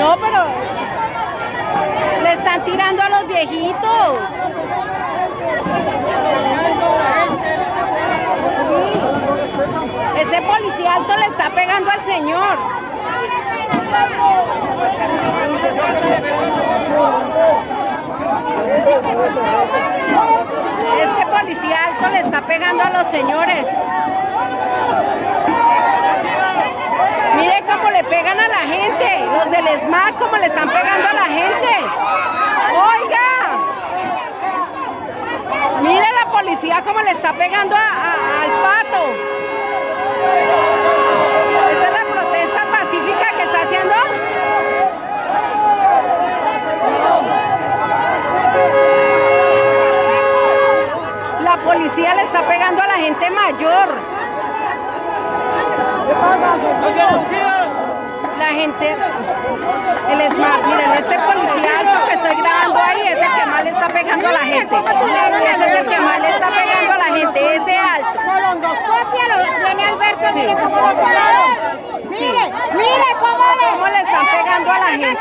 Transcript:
No, pero le están tirando a los viejitos. Sí. Ese policía alto le está pegando al señor. Este policía alto le está pegando a los señores. Mire cómo le pegan a la gente. Los del SMAC cómo le están pegando a la gente. Oiga. Mire la policía cómo le está pegando al pato. Esa es la protesta pacífica que está haciendo. La policía le está pegando a la gente mayor. La gente, el SMART, miren, este policía alto que estoy grabando ahí es el que más le está pegando a la gente. Ese es el que más le está pegando a la gente, ese alto. Colondoscopia lo tiene Alberto, Sí. mire cómo lo pararon. Mire, mire cómo le... ¿Cómo le están pegando a la gente?